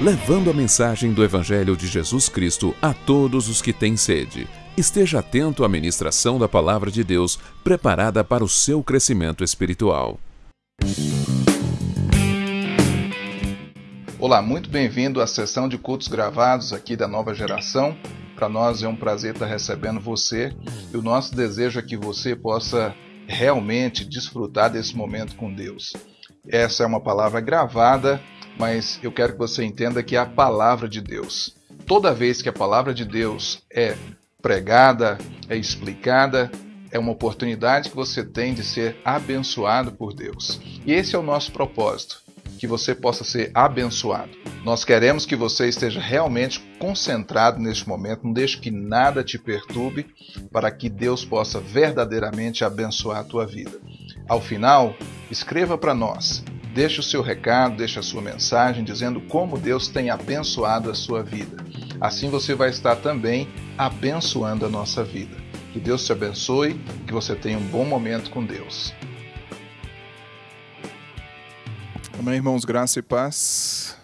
Levando a mensagem do Evangelho de Jesus Cristo a todos os que têm sede. Esteja atento à ministração da Palavra de Deus, preparada para o seu crescimento espiritual. Olá, muito bem-vindo à sessão de cultos gravados aqui da nova geração. Para nós é um prazer estar recebendo você e o nosso desejo é que você possa realmente desfrutar desse momento com Deus. Essa é uma palavra gravada mas eu quero que você entenda que é a palavra de Deus. Toda vez que a palavra de Deus é pregada, é explicada, é uma oportunidade que você tem de ser abençoado por Deus. E esse é o nosso propósito, que você possa ser abençoado. Nós queremos que você esteja realmente concentrado neste momento, não deixe que nada te perturbe, para que Deus possa verdadeiramente abençoar a tua vida. Ao final, escreva para nós Deixe o seu recado, deixe a sua mensagem dizendo como Deus tem abençoado a sua vida. Assim você vai estar também abençoando a nossa vida. Que Deus te abençoe, que você tenha um bom momento com Deus. Amém, irmãos, graça e paz.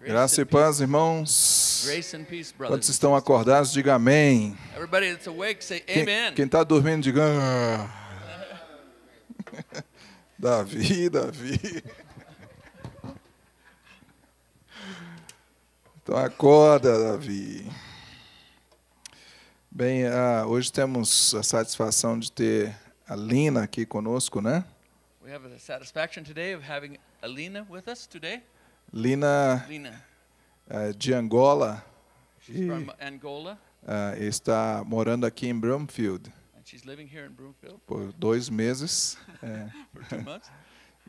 Graça e paz, irmãos. Quantos estão acordados, diga amém. Quem está dormindo, diga. Ah. Davi, Davi. Então acorda, Davi. Bem, uh, hoje temos a satisfação de ter a Lina aqui conosco, né? We have the satisfaction today of having Alina with us today. Lina, Lina. Uh, de Angola. She's e, from Angola. Uh, está morando aqui em Broomfield. Por dois meses. É. For two months.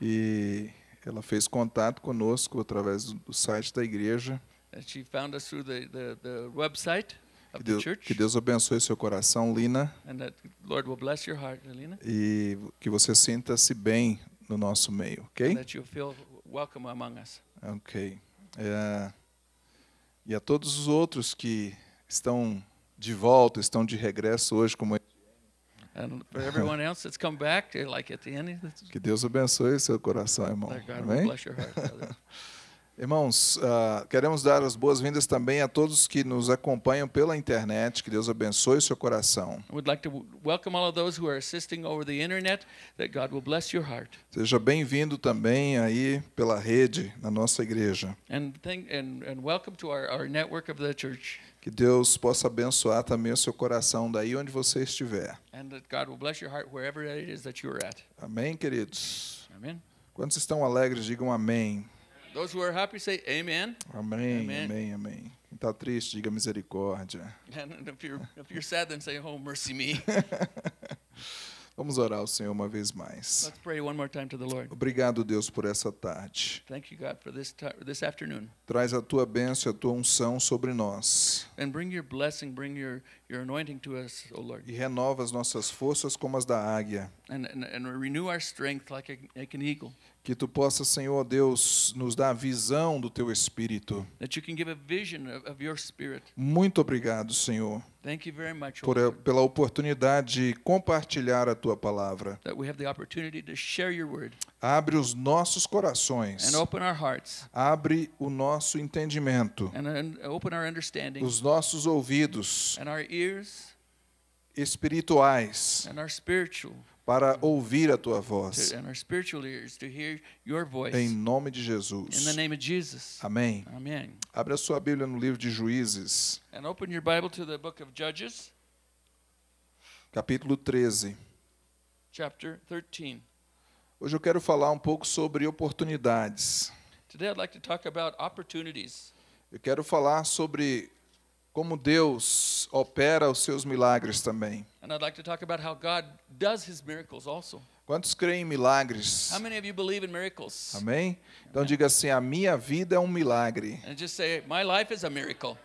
e ela fez contato conosco através do site da igreja. And she found us through the, the, the website que Deus, que Deus abençoe seu coração, Lina. And that Lord will bless your heart, Lina. E que você sinta-se bem no nosso meio, ok? And that you feel welcome among us. Ok. É, e a todos os outros que estão de volta, estão de regresso hoje, como And for everyone else that's come back, like at the end. Que Deus abençoe seu coração, irmão. Amém? Irmãos, uh, queremos dar as boas-vindas também a todos que nos acompanham pela internet. Que Deus abençoe seu coração. Seja bem-vindo também aí pela rede na nossa igreja. And, thank, and, and welcome to our, our network of the church. Que Deus possa abençoar também o seu coração daí onde você estiver. Amém, queridos. Amém. Quantos estão alegres, digam amém. Those who are happy say amen. Amém, amen, amém, amém. Quem está triste, diga misericórdia. And if you're, if you're sad, then say, oh, mercy me. Vamos orar ao Senhor uma vez mais. Let's pray one more time to the Lord. Obrigado, Deus, por essa tarde. Thank you, God, for this, this afternoon. Traz a tua bênção e a tua unção sobre nós. And bring your blessing, bring your, your anointing to us, O Lord. E renova as nossas forças como as da águia. And, and, and renew our strength like, a, like an eagle. Que tu possa, Senhor Deus, nos dar a visão do teu espírito. A. Muito obrigado, Senhor. Thank you very much, por, Lord. pela oportunidade de compartilhar a tua palavra. That we have the opportunity to share your word. Abre os nossos corações. And open our hearts. Abre o nosso entendimento. And, and open our understanding. Os nossos ouvidos. And our ears. Espirituais. And our spiritual para ouvir a tua voz. Em nome de Jesus. Amém. Amen. Abra sua Bíblia no livro de Juízes. Capítulo 13. Chapter 13. Hoje eu quero falar um pouco sobre oportunidades. Today I'd like to talk about opportunities. Eu quero falar sobre como Deus opera os seus milagres também. And I'd like to talk about how God does his miracles also. Quantos creem em milagres? How many of you believe in miracles? Amém? Então diga assim: a minha vida é um milagre. And just say my life is a miracle.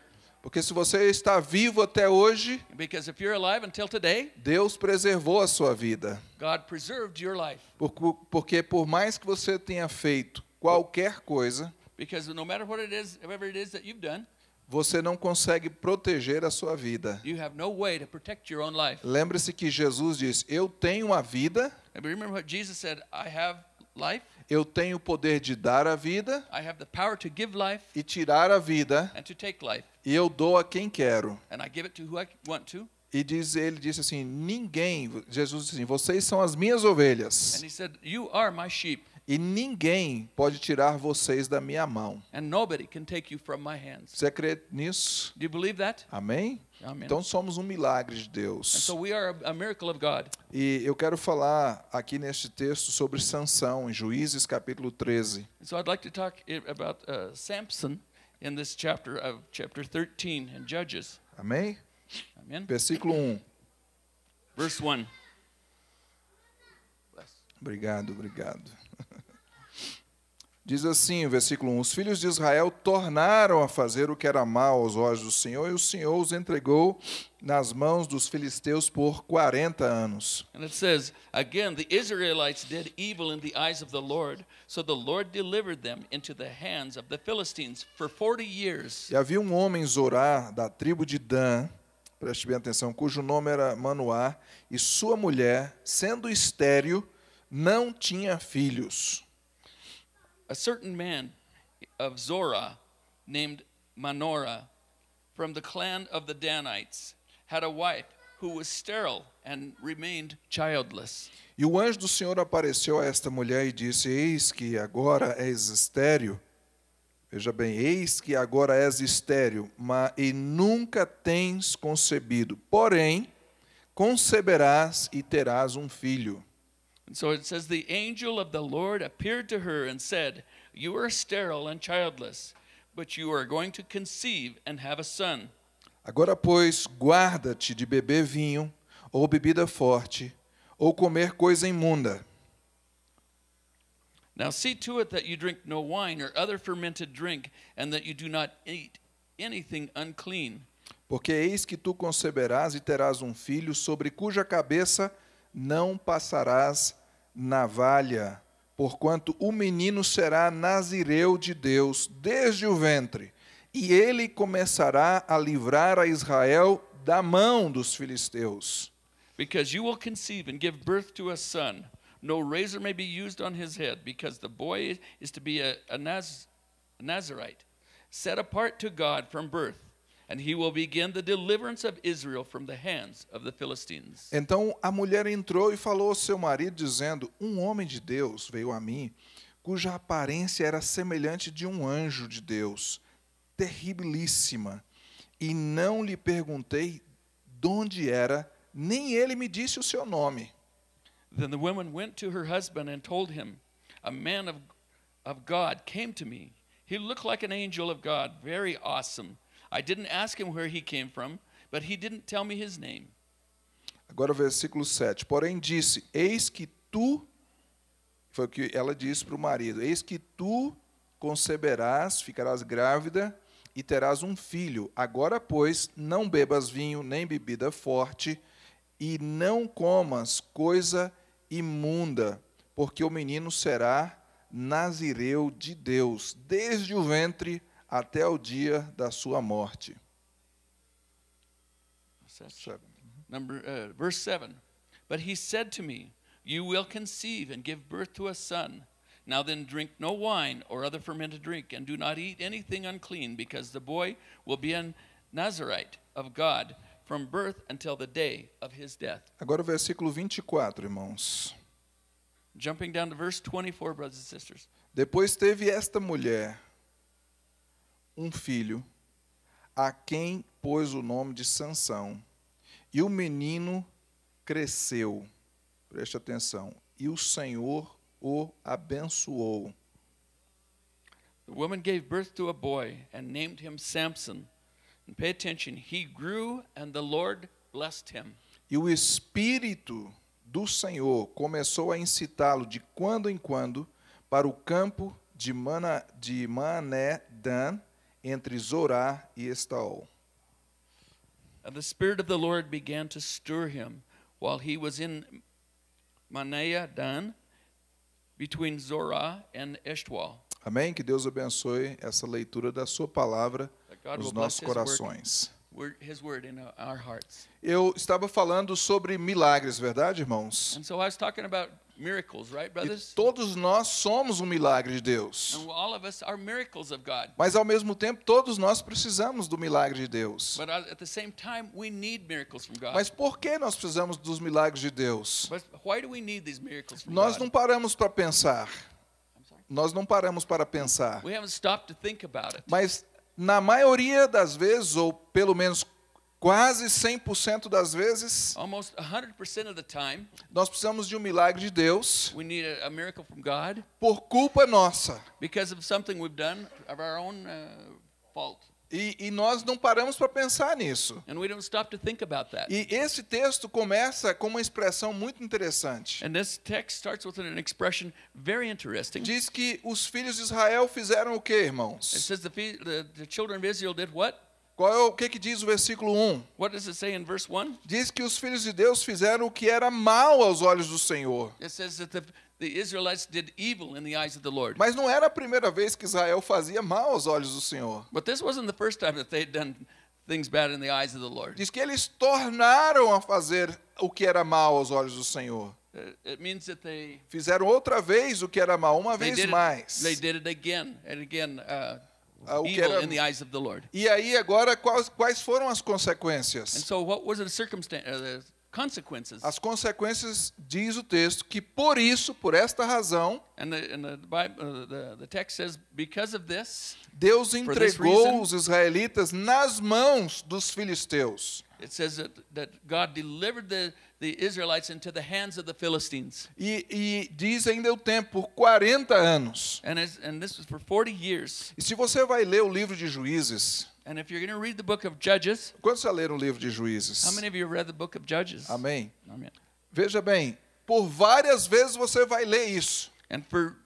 Porque se você está vivo até hoje, Because if you're alive until today, Deus preservou a sua vida. God preserved your life. Porque por mais que você tenha feito qualquer coisa, because no matter what it is, whatever it is that you've done, você não consegue proteger a sua vida. Lembre-se que Jesus disse: Eu tenho a vida. Said, Eu tenho o poder de dar a vida I have the power to give life e tirar a vida, and to take life. e eu dou a quem quero. And I give it to who I want to. E diz, ele disse assim: ninguém, Jesus disse assim, vocês são as minhas ovelhas, And he said, You are my sheep, e ninguém pode tirar vocês da minha mão. and nobody can take you from my hands. Você crê nisso? Do you believe that? Amém? Então somos um milagre de Deus. so we are a, a miracle of God. E eu quero falar aqui neste texto sobre Sansão, em Juízes capítulo 13. And so I'd like to talk i- about uh, Samson in this chapter of chapter 13 in Judges. Amém? Versículo 1. Verse 1. Bless. Obrigado, obrigado. Diz assim, o versículo 1: Os filhos de Israel tornaram a fazer o que era mal aos olhos do Senhor, e o Senhor os entregou nas mãos dos filisteus por 40 anos. And it says, Again, the Israelites did evil in the eyes of the Lord, so the Lord delivered them into the hands of the Philistines for 40 years. E havia um homem em Zorá, da tribo de Dan, preste bem atenção, cujo nome era Manoá, e sua mulher, sendo estéril, não tinha filhos. A certain man of named from the clan of the Danites had a wife who was sterile and remained childless. E o anjo do Senhor apareceu a esta mulher e disse: Eis que agora és estéril. Veja bem, eis que agora és estéril, mas e nunca tens concebido. Porém, conceberás e terás um filho. And so it says, The angel of the Lord appeared to her and said, You are sterile and childless, but you are going to conceive and have a son. Agora, pois, guarda-te de beber vinho, ou bebida forte, ou comer coisa imunda. Now see to it that you drink no wine or other fermented drink, and that you do not eat anything unclean. Porque eis que tu conceberás e terás um filho, sobre cuja cabeça não passarás navalha, porquanto o menino será nazireu de Deus desde o ventre, e ele começará a livrar a Israel da mão dos filisteus. Because you will conceive and give birth to a son. No razor may be used on his head, because the boy is to be a, a, Naz, a Nazarite, set apart to God from birth, and he will begin the deliverance of Israel from the hands of the Philistines. Então a mulher entrou e falou ao seu marido, dizendo: Um homem de Deus veio a mim, cuja aparência era semelhante de um anjo de Deus, terribilíssima. E não lhe perguntei de onde era, nem ele me disse o seu nome. Then the woman went to her husband and told him, A man of, of God came to me. He looked like an angel of God, very awesome. I didn't ask him where he came from, but he didn't tell me his name. Agora o versículo 7. Porém disse: Eis que tu, foi o que ela disse para o marido: Eis que tu conceberás, ficarás grávida e terás um filho. Agora, pois, não bebas vinho nem bebida forte, e não comas coisa imunda, porque o menino será nazireu de Deus, desde o ventre até o dia da sua morte. Number uh, verse seven. But he said to me, You will conceive and give birth to a son. Now then, drink no wine or other fermented drink, and do not eat anything unclean, because the boy will be a Nazarite of God from birth until the day of his death. Agora o versículo 24, irmãos. Jumping down to verse 24, brothers and sisters. Depois teve esta mulher um filho, a quem pôs o nome de Sansão. E o menino cresceu. Preste atenção. E o Senhor o abençoou. The woman gave birth to a boy and named him Samson. And pay attention, he grew and the Lord blessed him. E o Espírito do Senhor começou a incitá-lo de quando em quando para o campo de, Mana, de Mané Dan, entre Zorá e Estaol. And the Spirit of the Lord began to stir him while he was in Manaea Dan, between Zorah and Eshtaol. Amém? Que Deus abençoe essa leitura da sua palavra nos nossos corações. hearts. Eu estava falando sobre milagres, verdade, irmãos? And so I was talking about miracles, right, brothers? E todos nós somos um milagre de Deus. And all of us are miracles of God. Mas ao mesmo tempo todos nós precisamos do milagre de Deus. But at the same time we need miracles from God. Mas por que nós precisamos dos milagres de Deus? But why do we need these miracles from Nós God? não paramos para pensar. Nós não paramos para pensar. We haven't stopped to think about it. Mas na maioria das vezes, ou pelo menos quase 100% das vezes, Almost 100% of the time, nós precisamos de um milagre de Deus we need a, a miracle from God por culpa nossa. because of something we've done of our own uh, fault. E, e nós não paramos para pensar nisso. And we don't stop to think about that. E esse texto começa com uma expressão muito interessante. And this text starts with an expression very interesting. Diz que os filhos de Israel fizeram o que, It irmãos? says the, the, the children of Israel did what? Qual é o que, que diz o versículo 1? What does it say in verse 1? Diz que os filhos de Deus fizeram o que era mal aos olhos do Senhor. It says that the, the Israelites did evil in the eyes of the Lord. Mas não era a primeira vez que Israel fazia mal aos olhos do Senhor. But this wasn't the first time that they'd done things bad in the eyes of the Lord. Diz que eles tornaram a fazer o que era mal aos olhos do Senhor. Uh, It means that they Fizeram outra vez o que era mal, uma vez it, mais. they did it again and again, uh, o que era- in the eyes of the Lord. E aí agora quais, quais foram as And consequências? so, what was the circumstance, uh, the consequences? As consequências diz o texto que por isso, por esta razão, And the, and the Bible, uh, the, the text says, because of this, Deus entregou reason- os israelitas nas mãos dos filisteus. it says that, that God delivered the, the Israelites into the hands of the Philistines. E, e diz ainda o tempo, por 40 anos. And, and this was for 40 years. E se você vai ler o livro de Juízes, And if you're going to read the book of Judges, quantos já leram o livro de Juízes? how many of you read the book of Judges? Amém. Amen. Veja bem, por várias vezes você vai ler isso. And for.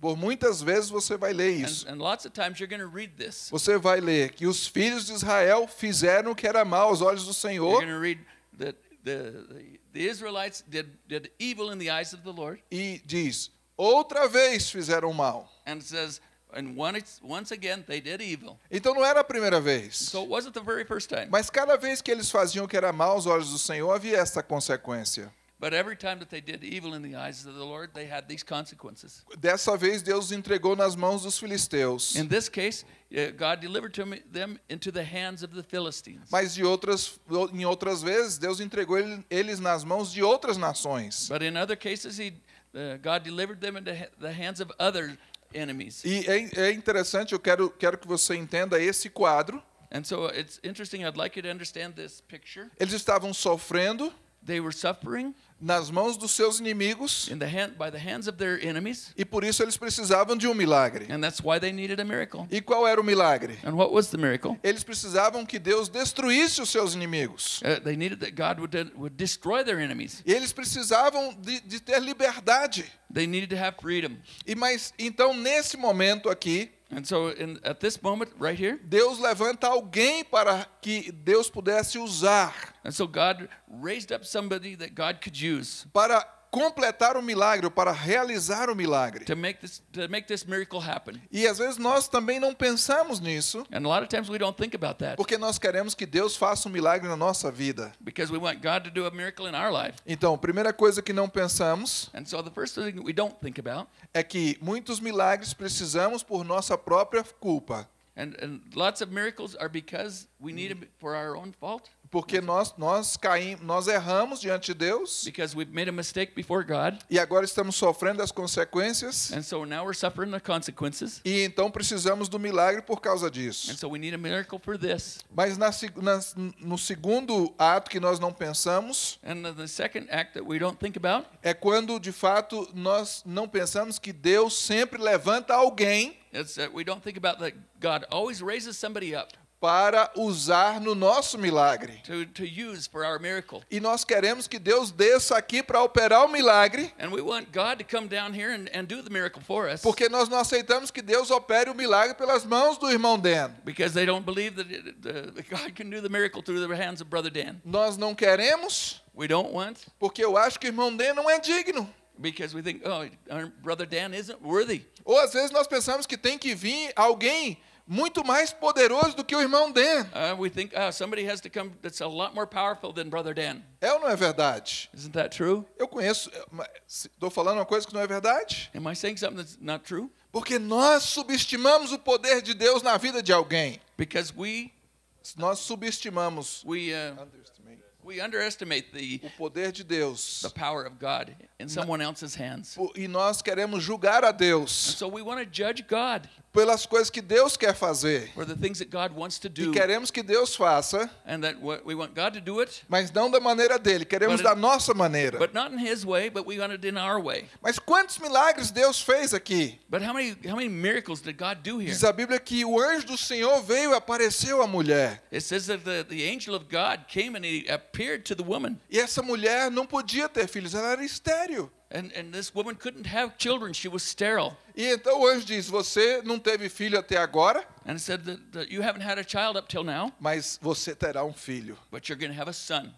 Por muitas vezes você vai ler And, isso. and lots of times you're going to read this. Você vai ler que os filhos de Israel fizeram o que era mal aos olhos do You're Senhor to read that the, the, Israelites did, did evil in the eyes of the Lord. e diz: outra vez fizeram mal. And it says, and once, once again, they did evil. Então não era a primeira vez. So it wasn't the very first time. Mas cada vez que eles faziam o que era mal aos olhos do Senhor, havia esta consequência. But every time that they did evil in the eyes of the Lord, they had these consequences. Dessa vez Deus entregou nas mãos dos filisteus. In this case, uh, God delivered them into the hands of the Philistines. Mas de outras, em outras vezes, Deus entregou ele- eles nas mãos de outras nações. But in other cases, he, uh, God delivered them into the hands of other enemies. E é, é interessante, eu quero, quero que você entenda esse quadro. And so it's interesting. I'd like you to understand this picture. Eles estavam sofrendo They were suffering nas mãos dos seus inimigos in the hand, by the hands of their enemies, e por isso eles precisavam de um milagre. and that's why they needed a miracle. E qual era o milagre? And what was the miracle? Eles precisavam que Deus destruísse os seus inimigos. Uh, they needed that God would, would destroy their enemies. Eles precisavam de, de ter liberdade. They needed to have freedom. E mas então nesse momento aqui, And so, in, at this moment, right here, Deus levanta alguém para que Deus pudesse usar and so God raised up somebody that God could use para completar o milagre, para realizar o milagre. to make this to make this miracle happen. E às vezes nós também não pensamos nisso, And a lot of times we don't think about that porque nós queremos que Deus faça um milagre na nossa vida. because we want God to do a miracle in our life. Então, a primeira coisa que não pensamos And so the first thing we don't think about, é que muitos milagres precisamos por nossa própria culpa, and, and lots of miracles are because we need them for our own fault, porque nós nós caímos, nós erramos diante de Deus because we've made a mistake before God, e agora estamos sofrendo as consequências and so now we're suffering the consequences. e então precisamos do milagre por causa disso. And so we need a miracle for this. Mas na nas- no segundo ato que nós não pensamos And the, second act that we don't think about é quando de fato nós não pensamos que Deus sempre levanta alguém is that we don't think about that God always raises somebody up para usar no nosso milagre. to, to use for our miracle. E nós queremos que Deus desça aqui para operar o milagre, And we want God to come down here and, and do the miracle for us porque nós não aceitamos que Deus opere o milagre pelas mãos do irmão Dan. because they don't believe that, God can do the miracle through the hands of Brother Dan. Nós não queremos, We don't want porque eu acho que o irmão Dan não é digno. because we think, oh, our Brother Dan isn't worthy. Ou às vezes nós pensamos que tem que vir alguém muito mais poderoso do que o irmão Dan. Uh, we think uh, somebody has to come that's a lot more powerful than Brother Dan. É ou não é verdade? Isn't that true? Eu conheço, estou falando uma coisa que não é verdade? Am I saying something that's not true? Porque nós subestimamos o poder de Deus na vida de alguém. Because we nós subestimamos we uh, we underestimate the o poder de Deus. The power of God in someone else's hands. E nós queremos julgar a Deus. And so we want to judge God pelas coisas que Deus quer fazer. For the things that God wants to do. E queremos que Deus faça. And that we want God to do it. Mas não da maneira dele, queremos da nossa maneira. But not in his way, but we want it in our way. Mas quantos milagres Deus fez aqui? But how many how many miracles did God do here? Diz a Bíblia que o anjo do Senhor veio e apareceu à mulher. It says that the, the angel of God came and he appeared to the woman. E essa mulher não podia ter filhos, ela era estéril. And, and this woman couldn't have children. She was sterile. E então o anjo diz: Você não teve filho até agora? And said that, that you haven't had a child up till now. Mas você terá um filho. But you're going to have a son.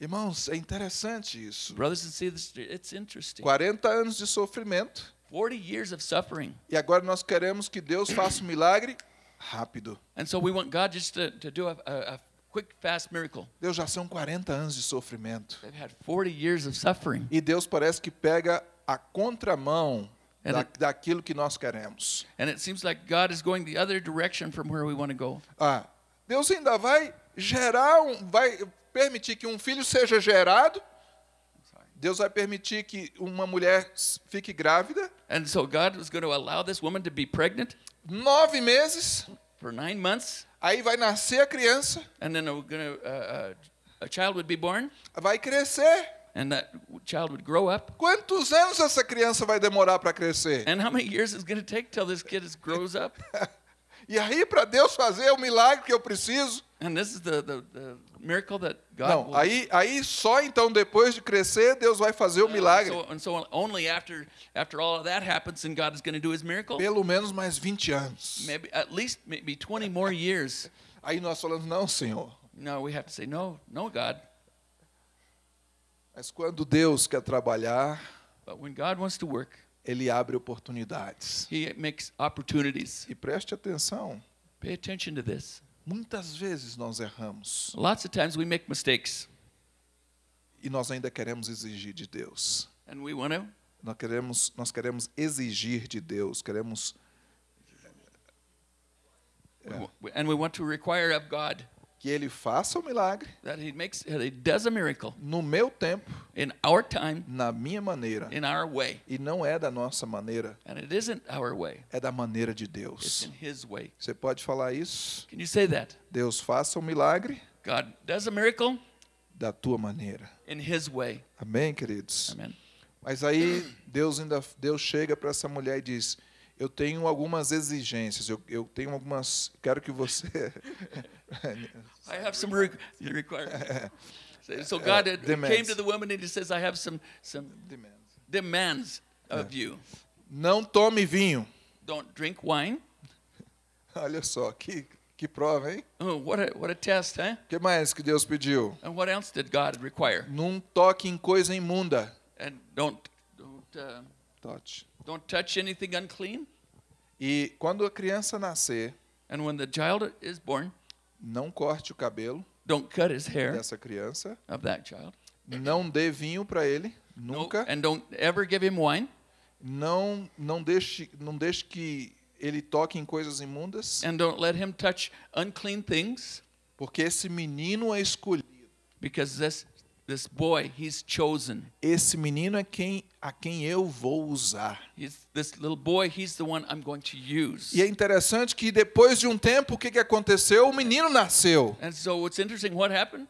Irmãos, é interessante isso. Brothers and sisters, it's interesting. 40 anos de sofrimento. 40 years of suffering. E agora nós queremos que Deus faça um milagre rápido. And so we want God just to, to do a, a, a quick, fast miracle. Deus já são 40 anos de sofrimento. They've had 40 years of suffering. E Deus parece que pega a contramão da, it, daquilo que nós queremos. And it seems like God is going the other direction from where we want to go. Ah, Deus ainda vai gerar um, vai permitir que um filho seja gerado. Deus vai permitir que uma mulher fique grávida. And so God was going to allow this woman to be pregnant. Nove meses. For nine months. Aí vai nascer a criança. And then a, gonna, uh, a child would be born. Vai crescer. And that child would grow up. Quantos anos essa criança vai demorar para crescer? And how many years is going to take till this kid grows up? e aí para Deus fazer o milagre que eu preciso. And this is the, the, the miracle that God Não, will... aí aí só então depois de crescer Deus vai fazer o milagre. Uh, so, and so only after after all of that happens and God is going to do his miracle. Pelo menos mais 20 anos. Maybe at least maybe 20 more years. Aí nós falamos não, Senhor. No, we have to say no, no God. Mas quando Deus quer trabalhar, But when God wants to work, ele abre oportunidades. He makes opportunities. E preste atenção. Pay attention to this. Muitas vezes nós erramos. Lots of times we make mistakes. E nós ainda queremos exigir de Deus. And we want to nós queremos nós queremos exigir de Deus, queremos and we want to require of God que ele faça o milagre that he makes he does a miracle no meu tempo in our time na minha maneira. in our way. E não é da nossa maneira. And it isn't our way. É da maneira de Deus. It's in his way. Você pode falar isso? Can you say that? Deus faça o milagre God does a miracle da tua maneira. in his way. Amém queridos? Amen. mas aí Deus ainda Deus chega para essa mulher e diz eu tenho algumas exigências. Eu, eu tenho algumas. Quero que você. I have some requirements. So God uh, came to the woman and he says, I have some some demands, demands of yeah. you. Não tome vinho. Don't drink wine. Olha só que que prova, hein? Oh, what a what a test, huh? Que mais que Deus pediu? And what else did God require? Não toque em coisa imunda. And don't don't uh, touch. Don't touch anything unclean. E quando a criança nascer, and when the child is born, não corte o cabelo don't cut his hair dessa criança. Of that child. Não dê vinho para ele, nunca. No, and don't ever give him wine. Não não deixe não deixe que ele toque em coisas imundas. And don't let him touch unclean things. Porque esse menino é escolhido. Because this This boy, he's chosen. Esse menino é quem a quem eu vou usar. He's, this little boy, he's the one I'm going to use. E é interessante que depois de um tempo o que que aconteceu? O menino nasceu. And so what's interesting what happened?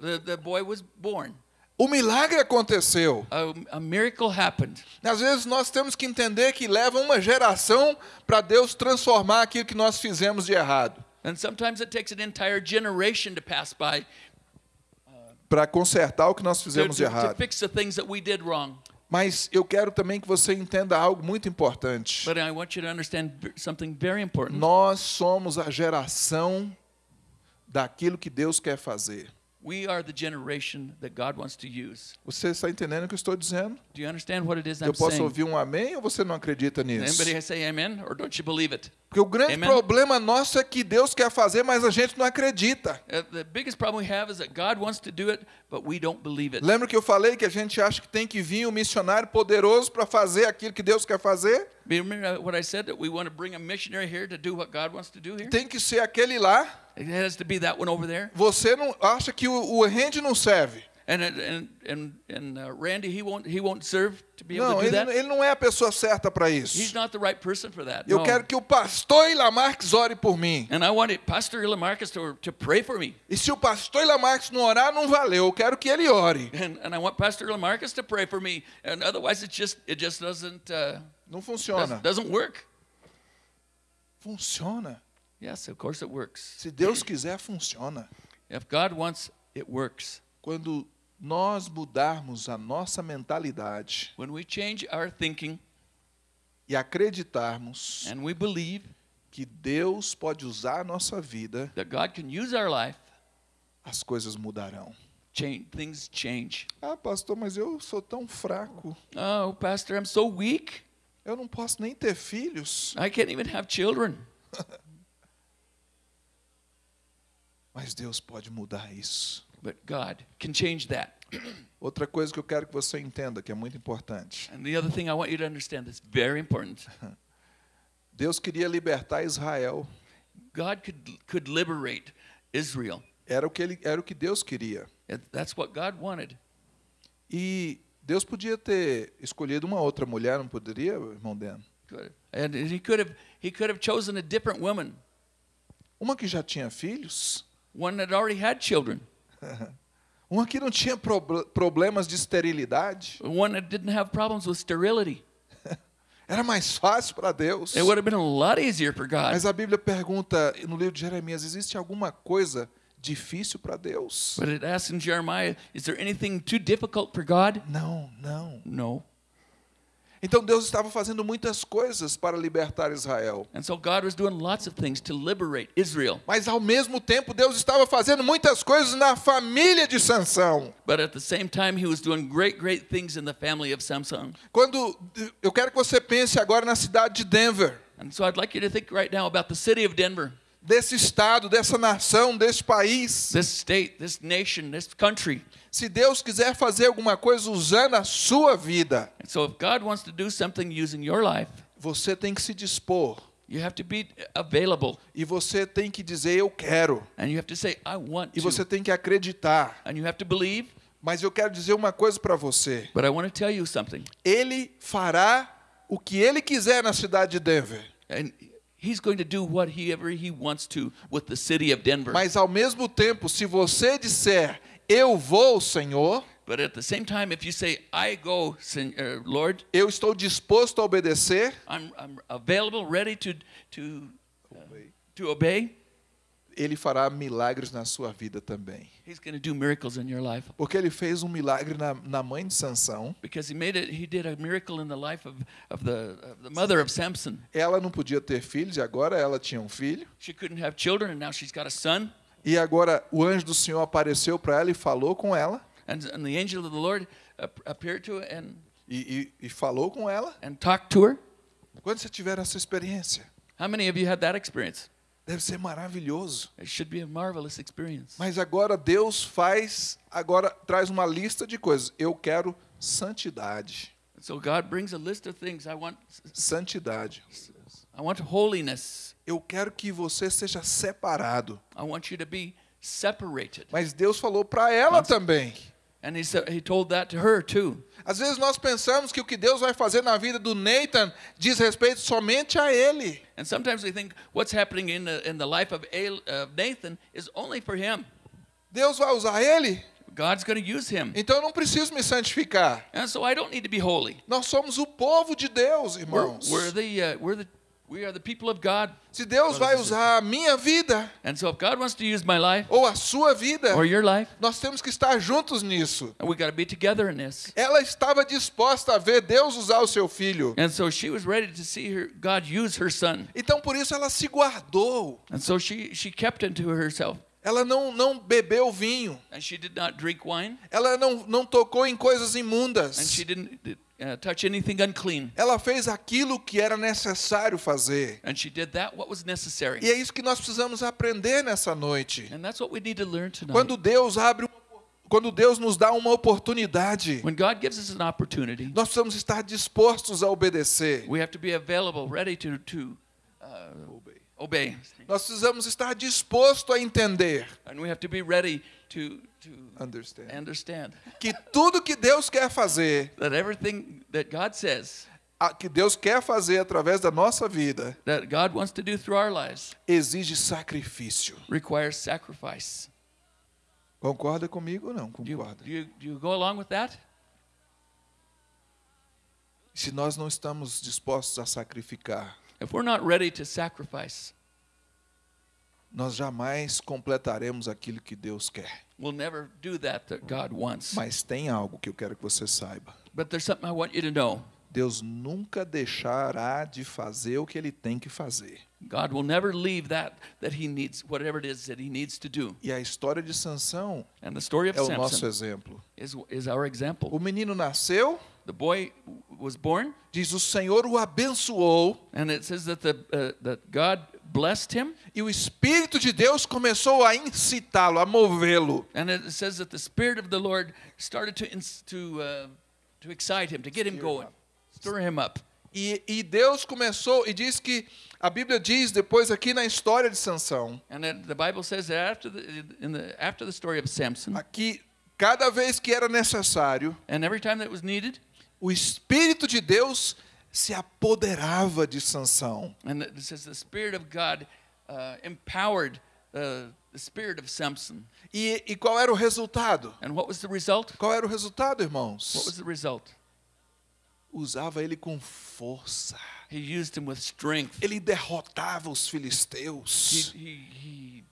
The the boy was born. O milagre aconteceu. A, a miracle happened. Às vezes nós temos que entender que leva uma geração para Deus transformar aquilo que nós fizemos de errado. And sometimes it takes an entire generation to pass by para consertar o que nós fizemos de errado. Mas eu quero também que você entenda algo muito importante. Nós somos a geração daquilo que Deus quer fazer. We are the generation that God wants to use. Você está entendendo o que eu estou dizendo? Do you understand what it is I'm Eu posso saying? ouvir um amém ou você não acredita nisso? Anybody say amen or don't you believe it? Porque o grande Amen? problema nosso é que Deus quer fazer, mas a gente não acredita. Uh, the biggest problem we have is that God wants to do it, but we don't believe it. Lembra que eu falei que a gente acha que tem que vir um missionário poderoso para fazer aquilo que Deus quer fazer? Remember what I said that we want to bring a missionary here to do what God wants to do here? Tem que ser aquele lá. It has to be that one over there. Você não acha que o, o não serve? And and and and uh, Randy, he won't he won't serve to be able Não, to do ele, that. ele não é a pessoa certa para He's isso. not the right person for that. Eu no. quero que o pastor Ilamarques ore por mim. And I wanted Pastor Ilamarcus to, to pray for me. E se o pastor Ilamarques não orar, não valeu. Eu quero que ele ore. And, and I want Pastor Ilamarcus to pray for me. And otherwise, it just it just doesn't uh, Não doesn't, funciona. doesn't work. Funciona. Yes, of course it works. Se Deus quiser, funciona. If God wants, it works. Quando nós mudarmos a nossa mentalidade When we change our thinking e acreditarmos and we believe que Deus pode usar a nossa vida, that God can use our life, as coisas mudarão. change, things change. Ah, pastor, mas eu sou tão fraco. Oh, Pastor, I'm so weak. Eu não posso nem ter filhos. I can't even have children. Mas Deus pode mudar isso. But God can change that. Outra coisa que eu quero que você entenda, que é muito importante. And the other thing I want you to understand that's very important. Deus queria libertar Israel. God could could liberate Israel. Era o que ele, era o que Deus queria. That's what God wanted. E Deus podia ter escolhido uma outra mulher, não poderia, irmão Dan? And he could have he could have chosen a different woman, Uma que já tinha filhos, one that already had children, uma que não tinha prob- problemas de esterilidade. one that didn't have problems with sterility. Era mais fácil para Deus. It would have been a lot easier for God. Mas a Bíblia pergunta no livro de Jeremias: existe alguma coisa difícil para Deus? But it asks in Jeremiah, is there anything too difficult for God? Não, não. No. Então Deus estava fazendo muitas coisas para libertar Israel. And so God was doing lots of things to liberate Israel. Mas ao mesmo tempo Deus estava fazendo muitas coisas na família de Sansão. But at the same time, he was doing great, great things in the family of Samson. Quando eu quero que você pense agora na cidade de Denver, And so I'd like you to think right now about the city of Denver, desse estado, dessa nação, desse país. this state, this nation, this country. Se Deus quiser fazer alguma coisa usando a sua vida, And so if God wants to do something using your life, você tem que se dispor you have to be available. e você tem que dizer eu quero And you have to say, I want e você tem que acreditar. And you have to believe. Mas eu quero dizer uma coisa para você. But I want to tell you something. Ele fará o que ele quiser na cidade de Denver. And he's going to do whatever he wants to with the city of Denver. Mas ao mesmo tempo, se você disser eu vou, Senhor, But at the same time, if you say, I go, Sen- uh, Lord, eu estou disposto a obedecer, I'm, I'm available, ready to, to, uh, to obey, ele fará milagres na sua vida também. he's going to do miracles in your life. Porque ele fez um milagre na, na mãe de Sansão. Because he made it, he did a miracle in the life of, of, the, of the mother of Samson. Ela não podia ter filhos e agora ela tinha um filho. She couldn't have children, and now she's got a son. E agora o anjo do Senhor apareceu para ela e falou com ela. And, and the angel of the Lord ap- appeared to her and, E, e, e falou com ela. and talked to her. Quando você tiver essa experiência, How many of you had that experience? Deve ser maravilhoso. It should be a marvelous experience. Mas agora Deus faz, agora traz uma lista de coisas. Eu quero santidade. So God brings a list of things. I want, Santidade. I want holiness. Eu quero que você seja separado. I want you to be separated. Mas Deus falou para ela Nossa. também. And he said he told that to her too. Às vezes nós pensamos que o que Deus vai fazer na vida do Nathan diz respeito somente a ele. And sometimes we think what's happening in the in the life of Al- of Nathan is only for him. Deus vai usar ele, God's going to use him. então eu não preciso me santificar. And so I don't need to be holy. Nós somos o povo de Deus, We're, irmãos. we're the uh, we're the we are the people of God. Se Deus vai usar a minha vida And so if God wants to use my life ou a sua vida, or your life, nós temos que estar juntos nisso. we got to be together in this. Ela estava disposta a ver Deus usar o seu filho. And so she was ready to see her God use her son. Então por isso ela se guardou. And so she she kept herself. Ela não, não bebeu vinho. And she did not drink wine. Ela não, não tocou em coisas imundas. And she didn't uh, touch anything unclean. Ela fez aquilo que era necessário fazer. And she did that what was necessary. E é isso que nós precisamos aprender nessa noite. And that's what we need to learn tonight. Quando Deus abre quando Deus nos dá uma oportunidade, When God gives us an opportunity, nós precisamos estar dispostos a obedecer. we have to be available, ready to to uh, obey. Nós precisamos estar dispostos a entender And we have to be ready to to Understand. understand que tudo que Deus quer fazer, that everything that God says a- que Deus quer fazer através da nossa vida, that God wants to do through our lives exige sacrifício. requires sacrifice. Concorda comigo ou não? Do you, Concorda. do you, do you go along with that? Se nós não estamos dispostos a sacrificar, If we're not ready to sacrifice, nós jamais completaremos aquilo que Deus quer. we'll never do that that God wants. Mas tem algo que eu quero que você saiba. But there's something I want you to know. Deus nunca deixará de fazer o que ele tem que fazer. God will never leave that that he needs whatever it is that he needs to do. E a história de Sansão And the story of é o nosso exemplo. is is our example. O menino nasceu, The boy was born diz o Senhor o abençoou and it says that the uh, that God blessed him e o Espírito de Deus começou a incitá-lo, a movê-lo. and it says that the spirit of the Lord started to to uh, to excite him, to get him going, stir him up. E, e Deus começou e diz que a Bíblia diz depois aqui na história de Sansão, And then the Bible says that after the the after the story of Samson aqui cada vez que era necessário, and every time that was needed o Espírito de Deus se apoderava de Sansão. And it says the Spirit of God uh, empowered uh, the spirit of Samson. E, e qual era o resultado? And what was the result? Qual era o resultado, What irmãos? was the result? Usava ele com força. He used him with strength. Ele derrotava os He, filisteus. he, he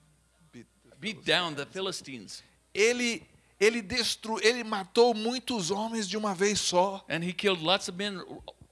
beat down the Philistines. Ele ele destru, ele matou muitos homens de uma vez só. And he killed lots of men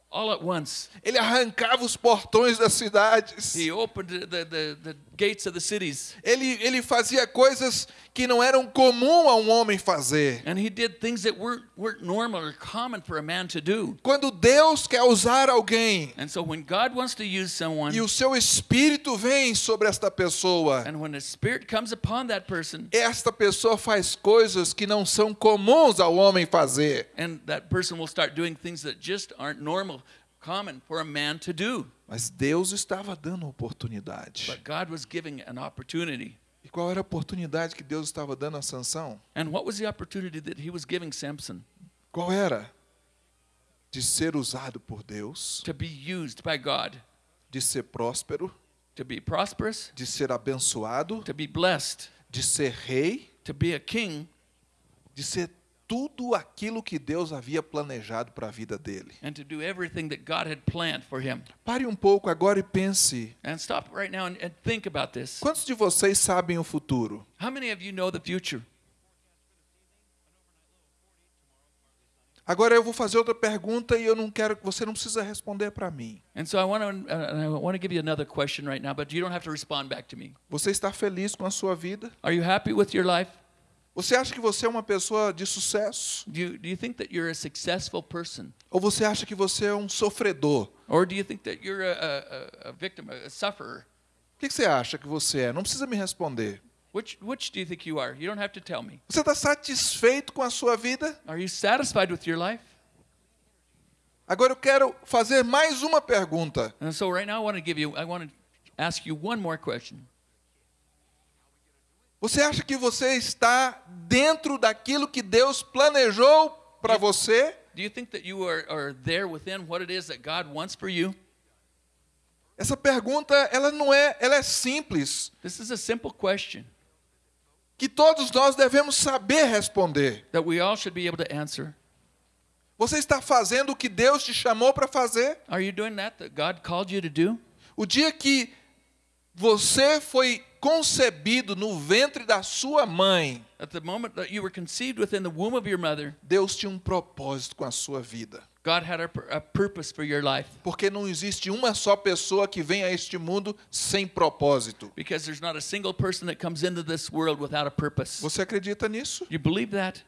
all at once. Ele arrancava os portões das cidades. He opened the, the, the gates of the cities. Ele ele fazia coisas que não eram comum a um homem fazer. And he did things that weren't, weren't normal or common for a man to do. Quando Deus quer usar alguém And so when God wants to use someone, e o seu espírito vem sobre esta pessoa, and when the Spirit comes upon that person, esta pessoa faz coisas que não são comuns ao homem fazer. and that person will start doing things that just aren't normal, common for a man to do. Mas Deus estava dando oportunidade. But God was giving an opportunity. Qual era a oportunidade que Deus estava dando a Sansão? And what was the opportunity that he was giving Samson? Qual era? De ser usado por Deus, To be used by God, de ser próspero, to be prosperous, de ser abençoado, to be blessed, de ser rei, to be a king, de ser tudo aquilo que Deus havia planejado para a vida dele. and to do everything that God had planned for him. Pare um pouco agora e pense. And stop right now and, and think about this. Quantos de vocês sabem o futuro? How many of you know the future? Agora eu vou fazer outra pergunta e eu não quero que você não precisa responder para mim. And so I want to uh, I want to give you another question right now, but you don't have to respond back to me. Você está feliz com a sua vida? Are you happy with your life? Você acha que você é uma pessoa de sucesso? Do you, do you think that you're a successful person? Ou você acha que você é um sofredor? Or do you think that you're a, a, a- victim, a sufferer? O que que você acha que você é? Não precisa me responder. Which, which do you think you are? You don't have to tell me. Você está satisfeito com a sua vida? Are you satisfied with your life? Agora eu quero fazer mais uma pergunta. And so right now I want to give you, I want to ask you one more question. Você acha que você está dentro daquilo que Deus planejou para você? Do you think that you are, are there within what it is that God wants for you? Essa pergunta, ela não é, ela é simples, This is a simple question que todos nós devemos saber responder. that we all should be able to answer. Você está fazendo o que Deus te chamou para fazer? Are you doing that that God called you to do? O dia que você foi concebido no ventre da sua mãe, At the moment that you were conceived within the womb of your mother, Deus tinha um propósito com a sua vida. God had a, a purpose for your life. Porque não existe uma só pessoa que vem a este mundo sem propósito. Because there's not a single person that comes into this world without a purpose. Você acredita nisso? You believe that?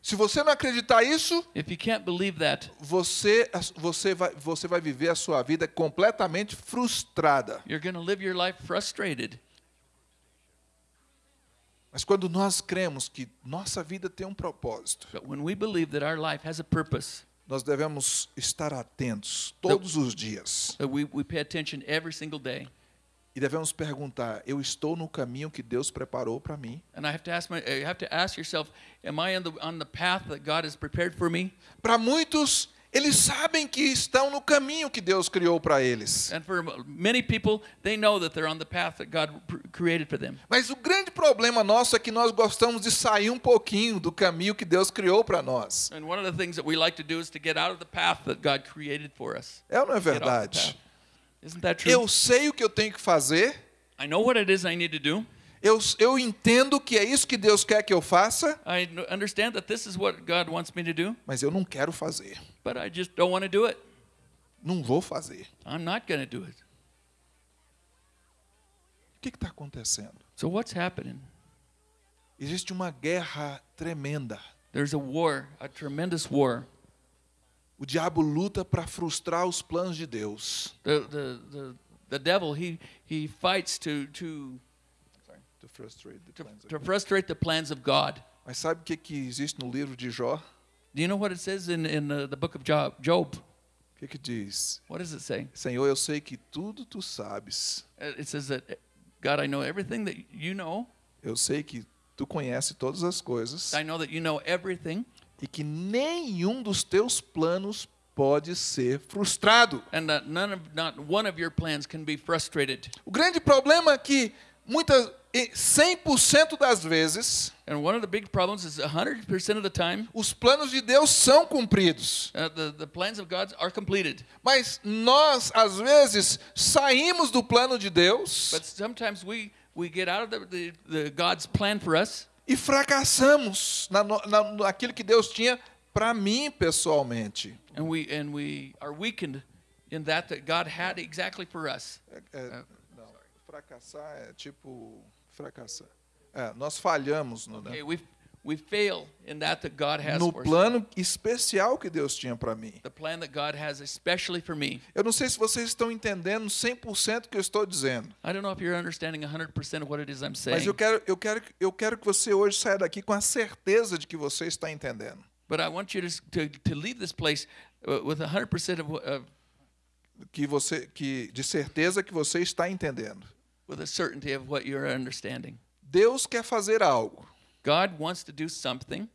Se você não acreditar isso, If you can't believe that, você você vai você vai viver a sua vida completamente frustrada. you're live your life frustrated. Mas quando nós cremos que nossa vida tem um propósito, But when we believe that our life has a purpose, nós devemos estar atentos todos os dias that we, we pay attention every single day. e devemos perguntar: eu estou no caminho que Deus preparou para mim? And I have to ask my, you have to ask yourself, am I on the on the path that God has prepared for me? Para muitos, eles sabem que estão no caminho que Deus criou para eles. People. Mas o grande problema nosso é que nós gostamos de sair um pouquinho do caminho que Deus criou para nós. Like. É ou não é verdade? Eu sei o que eu tenho que fazer, I know what it is I need to do. eu, eu entendo que é isso que Deus quer que eu faça, mas eu não quero fazer. But I just don't want to do it. Não vou fazer. I'm not going to do it. O que está acontecendo? So what's happening? Existe uma guerra tremenda. There's a war, a tremendous war. O diabo luta para frustrar os planos de Deus. The the the, the devil he he fights to to To frustrate the to, plans of to God. frustrate the plans of God. Mas sabe o que, que existe no livro de Jó? Do you know what it says in in uh, the book of Job? Job. O que, que diz? What does it say? Senhor, eu sei que tudo tu sabes. Uh, It says that God, I know everything that you know. Eu sei que tu conhece todas as coisas I know that you know everything, e que nenhum dos teus planos pode ser frustrado. and that none of not one of your plans can be frustrated. O grande problema é que muitas e 100% das vezes And one of the big problems is 100% of the time, os planos de Deus são cumpridos. uh, the the plans of God are completed. Mas nós às vezes saímos do plano de Deus But sometimes we we get out of the, the, the God's plan for us, e fracassamos na, na, naquilo que Deus tinha para mim pessoalmente. and we and we are weakened in that that God had exactly for us. Não, fracassar é tipo fracassar. É, nós falhamos no, né? Okay, we we fail in that that God has no plano especial que Deus tinha para mim. The plan that God has especially for me. Eu não sei se vocês estão entendendo 100% o que eu estou dizendo, I don't know if you're understanding 100% of what it is I'm saying. mas eu quero, eu, quero, eu quero que você hoje saia daqui com a certeza de que você está entendendo. But I want you to to, to leave this place uh, with 100% of, of Que você, que, de certeza que você está entendendo. With a certainty of what you're understanding. Deus quer fazer algo God wants to do something,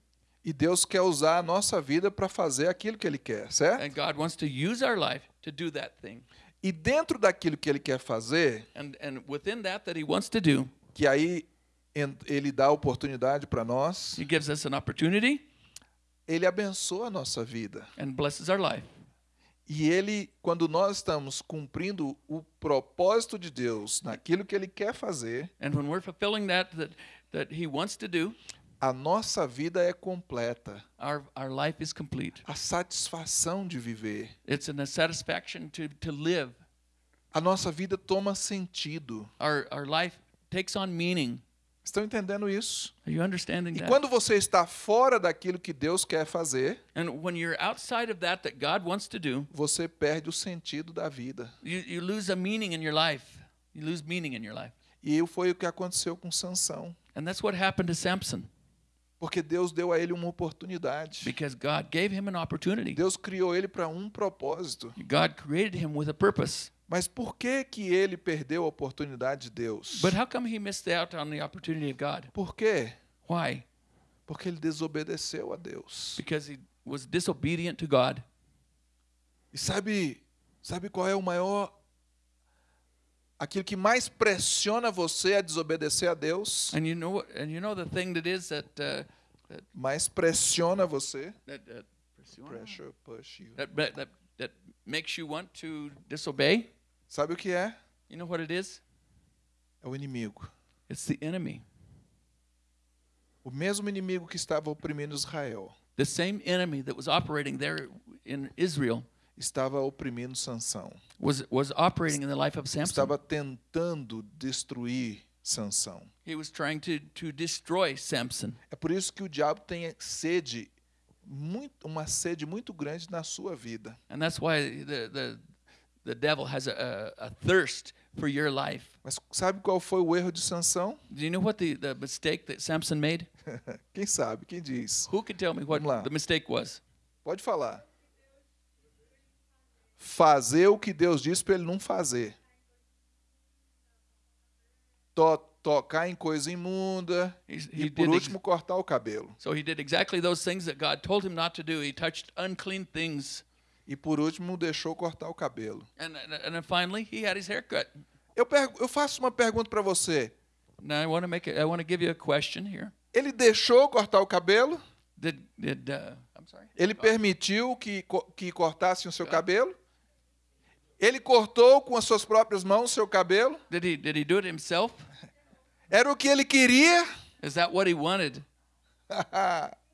e Deus quer usar a nossa vida para fazer aquilo que Ele quer, certo? and God wants to use our life to do that thing. E dentro daquilo que Ele quer fazer, And and within that that He wants to do, que aí Ele dá oportunidade para nós, He gives us an opportunity Ele abençoa a nossa vida. and blesses our life. E ele, quando nós estamos cumprindo o propósito de Deus naquilo que ele quer fazer, And when we're fulfilling that that that He wants to do, a nossa vida é completa. our our. A satisfação de viver. It's a satisfaction to to live. A nossa vida toma sentido. Our our life takes on meaning. Estão entendendo isso? E quando você está fora daquilo que Deus quer fazer, that that do, você perde o sentido da vida. you, you lose a meaning in your life. You lose meaning in your life. E foi o que aconteceu com Sansão, And that's what happened to Samson porque Deus deu a ele uma oportunidade. because God gave him an opportunity. Deus criou ele para um propósito. God created him with a purpose. Mas por que que ele perdeu a oportunidade de Deus? But how come he missed out on the opportunity of God? Por quê? Why? Porque ele desobedeceu a Deus. Because he was disobedient to God. E sabe, sabe qual é o maior aquilo que mais pressiona você a desobedecer a Deus? And you know? And you know the thing that is that uh, Mais pressiona você. that, that, Pressure, push you. that that that that makes you want to disobey. Sabe o que é? You know what it is? É o inimigo. It's the enemy. O mesmo inimigo que estava oprimindo Israel. The same enemy that was operating there in Israel estava oprimindo Sansão. was was operating in the life of Samson. Estava tentando destruir Sansão. He was trying to to destroy Samson. É por isso que o diabo tem sede muito uma sede muito grande na sua vida. And that's why the the the devil has a, a, a thirst for your life. Mas sabe qual foi o erro de Sansão? Do you know what the, the mistake that Samson made? Quem sabe? Quem diz? Who can tell me what the mistake was? Pode falar. Fazer o que Deus disse para ele não fazer. To tocar em coisa imunda He's, e he por último cortar o cabelo. so he did exactly those things that God told him not to do. He touched unclean things, E por último deixou cortar o cabelo. and and, then finally he had his hair cut. Eu, eu faço uma pergunta para você. Now I want to make it, I want to give you a question here. Ele deixou cortar o cabelo? Did did uh, I'm sorry? Ele permitiu que, que cortassem o seu cabelo? Ele cortou com as suas próprias mãos o seu cabelo? Did he did he do it himself? Era o que ele queria? Is that what he wanted?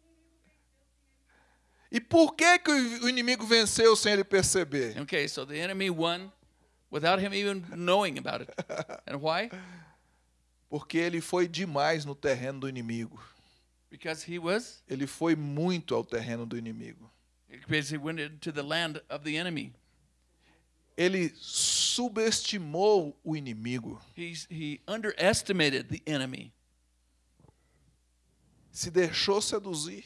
e por que, que o inimigo venceu sem ele perceber? Okay, so the enemy won without him even knowing about it. And why? Porque ele foi demais no terreno do inimigo. Because he was Ele foi muito ao terreno do inimigo. because he went into the land of the enemy. Ele subestimou o inimigo. He's, he underestimated the enemy. Se deixou seduzir.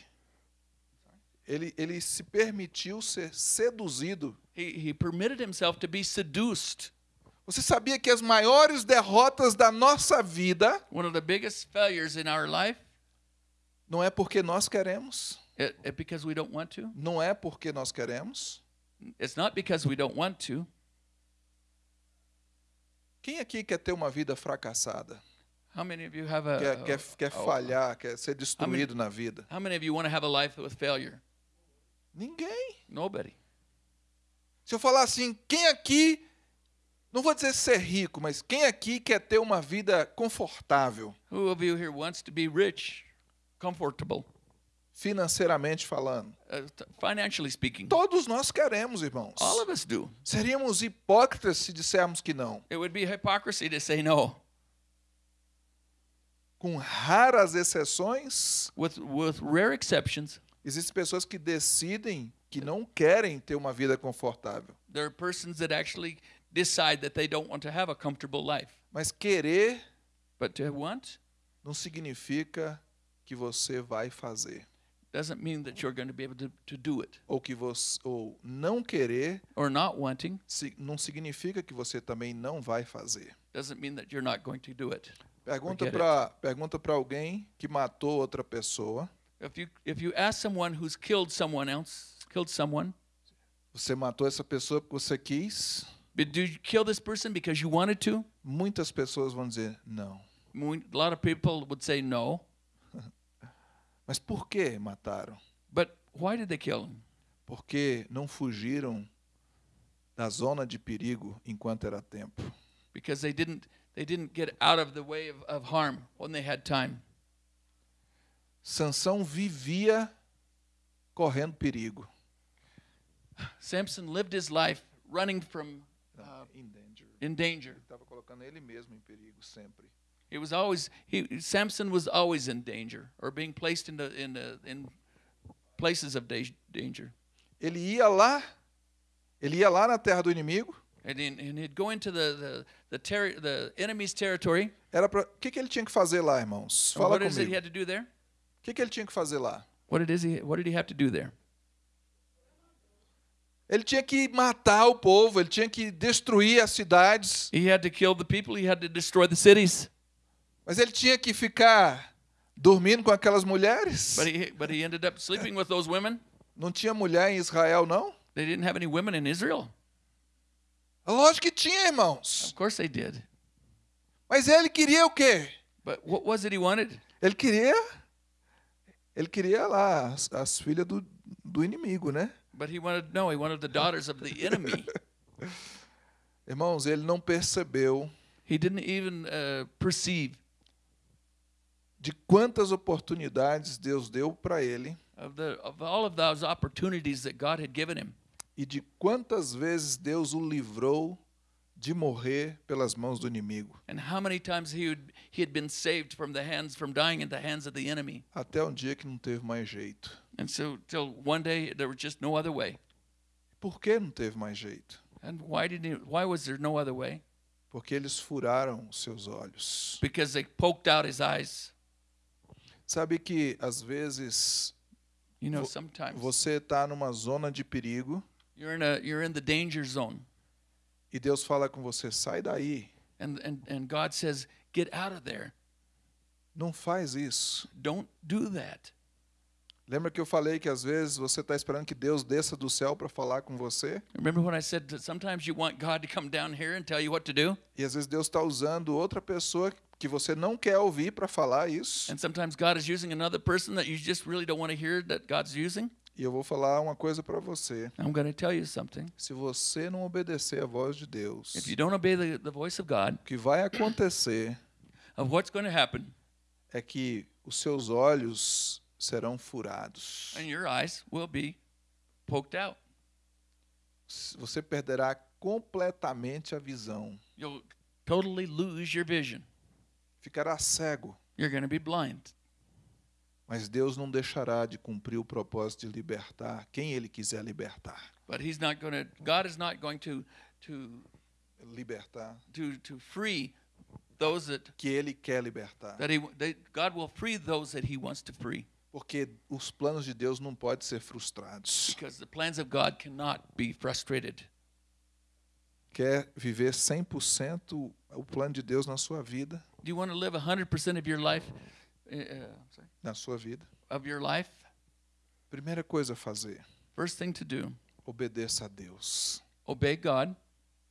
Ele, ele se permitiu ser seduzido. He, he permitted himself to be seduced. Você sabia que as maiores derrotas da nossa vida One of the biggest failures in our life, não é porque nós queremos, it, it because we don't want to. não é porque nós queremos. It's not because we don't want to. Quem aqui quer ter uma vida fracassada? How many of you have a, Quer, quer, quer a- falhar, quer ser destruído na vida? how many of you want to have a life with failure? Ninguém. Nobody. Se eu falar assim, quem aqui, não vou dizer ser rico, mas quem aqui quer ter uma vida confortável, Who of you here wants to be rich, comfortable, financeiramente falando? uh, financially speaking? Todos nós queremos, irmãos. All of us do. Seríamos hipócritas se dissermos que não. It would be hypocrisy to say no. Com raras exceções, With with rare exceptions, existem pessoas que decidem que não querem ter uma vida confortável. there are persons that actually decide that they don't want to have a comfortable life. Mas querer But to want não significa que você vai fazer. doesn't mean that you're going to be able to, to do it. Ou que você ou não querer Or not wanting não significa que você também não vai fazer. doesn't mean that you're not going to do it. Pergunta para pergunta para alguém que matou outra pessoa. If you if you ask someone who's killed someone else, killed someone, Você matou essa pessoa porque você quis? but did you kill this person because you wanted to? Muitas pessoas vão dizer não. A lot of people would say no. Mas por que mataram? But why did they kill him? Porque não fugiram da zona de perigo enquanto era tempo. Because they didn't they didn't get out of the way of, of harm when they had time. Sansão vivia correndo perigo. Samson lived his life running from uh, in danger. in danger. Estava colocando ele mesmo em perigo sempre. He was always he Samson was always in danger or being placed in the in the, in places of da- danger. Ele ia lá, ele ia lá na terra do inimigo. And, then, and he'd go into the the the, terri the enemy's territory. Era para que, que ele tinha que fazer lá, irmãos? Fala what is it he comigo. had to do there? O que, que ele tinha que fazer lá? What did he what did he have to do there? Ele tinha que matar o povo, ele tinha que destruir as cidades, He had to kill the people. He had to destroy the cities. mas ele tinha que ficar dormindo com aquelas mulheres. But he but he ended up sleeping with those women. Não tinha mulher em Israel, não? They didn't have any women in Israel. Lógico que tinha, irmãos. Of course they did. Mas ele queria o quê? But what was it he wanted? Ele queria, ele queria lá as, as filhas do, do inimigo, né? But he wanted no, he wanted the daughters of the enemy. Irmãos, ele não percebeu He didn't even uh, perceive de quantas oportunidades Deus deu para ele of the of all of those opportunities that God had given him. E de quantas vezes Deus o livrou de morrer pelas mãos do inimigo. And how many times he would, he had been saved from the hands from dying in the hands of the enemy. Até um dia que não teve mais jeito. And so till one day there was just no other way. Por que não teve mais jeito? And why did he, why was there no other way? Porque eles furaram seus olhos. Because they poked out his eyes. Sabe que às vezes you know, sometimes você está numa zona de perigo. You're in a you're in the danger zone. E Deus fala com você, sai daí. And and and God says, get out of there. Não faz isso. Don't do that. Lembra que eu falei que às vezes você está esperando que Deus desça do céu para falar com você? Remember when I said that sometimes you want God to come down here and tell you what to do? E às vezes Deus está usando outra pessoa que você não quer ouvir para falar isso. And sometimes God is using another person that you just really don't want to hear that God's using. E eu vou falar uma coisa para você. I'm going to tell you something. Se você não obedecer à voz de Deus, If you don't obey the, the voice of God, o que vai acontecer of what's going to happen, é que os seus olhos serão furados. and your eyes will be poked out. Você perderá completamente a visão. You'll totally lose your vision. Ficará cego. You're going to be blind. Mas Deus não deixará de cumprir o propósito de libertar quem ele quiser libertar. But he's not going to God is not going to to Libertar to to free those that que ele quer libertar. that he they, God will free those that he wants to free Porque os planos de Deus não podem ser frustrados. because the plans of God cannot be frustrated. Quer viver 100% o plano de Deus na sua vida? Do you want to live 100% of your life Na sua vida. of your life? Primeira coisa a fazer, First thing to do, obedeça a Deus. obey God,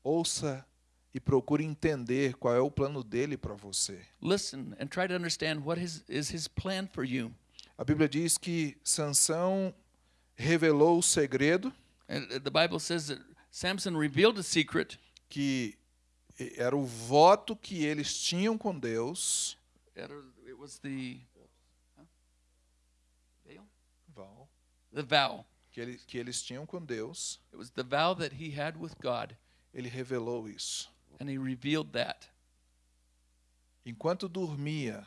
Ouça e procure entender qual é o plano dele para você. listen and try to understand what his, is his plan for you. A Bíblia diz que Sansão revelou o segredo And uh, the Bible says that Samson revealed a secret. que era o voto que eles tinham com Deus. It was the huh? Veil? Val, the vow. Que, ele, que eles tinham com Deus. It was the vow that he had with God, Ele revelou isso. and he revealed that. Enquanto dormia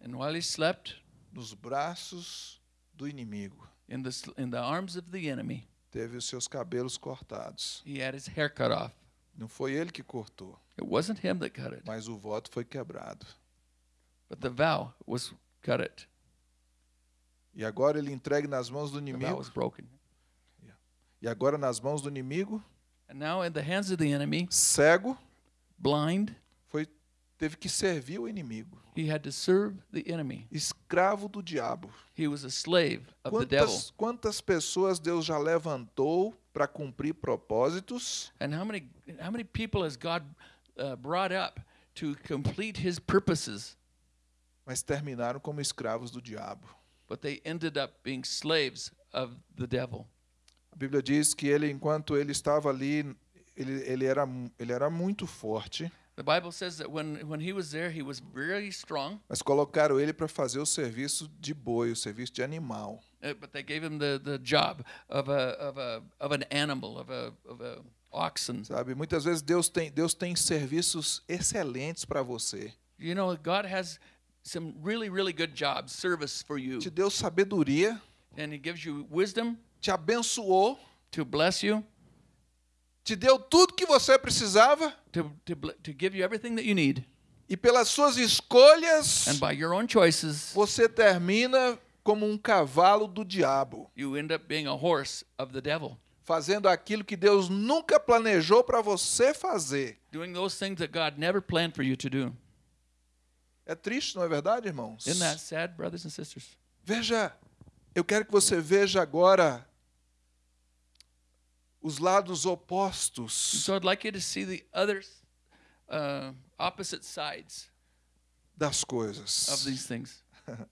And while he slept nos braços do inimigo, in the in the arms of the enemy, teve os seus cabelos cortados. he had his hair cut off. Não foi ele que cortou, It wasn't him that cut it, mas o voto foi quebrado. But the vow was cut it. E agora ele entregue nas mãos do The vow inimigo. was broken. E agora nas mãos do inimigo, And now in the hands of the enemy, cego, blind, foi teve que servir o inimigo, he had to serve the enemy. escravo do diabo. He was a slave of the devil. Quantas, quantas pessoas Deus já levantou para cumprir propósitos And how many how many people has God uh, brought up to complete His purposes, mas terminaram como escravos do diabo? but they ended up being slaves of the devil? A Bíblia diz que ele, enquanto ele estava ali, ele, ele, era, ele era muito forte, The Bible says that when when he was there, he was very strong, mas colocaram ele para fazer o serviço de boi, o serviço de animal. uh, but they gave him the, the job of a of a of an animal of a of a oxen. Sabe? Muitas vezes Deus tem, Deus tem serviços excelentes para você. You know, God has some really really good jobs, service for you, Te deu sabedoria, and He gives you wisdom te abençoou, to bless you, te deu tudo que você precisava. To to to give you everything that you need, e pelas suas escolhas and by your own choices, você termina como um cavalo do diabo, you end up being a horse of the devil. fazendo aquilo que Deus nunca planejou para você fazer. doing those things that God never planned for you to do. É triste, não é verdade, irmãos? Isn't that sad, brothers and sisters? Veja, eu quero que você veja agora os lados opostos So I'd like you to see the other uh, opposite sides das of coisas. these things.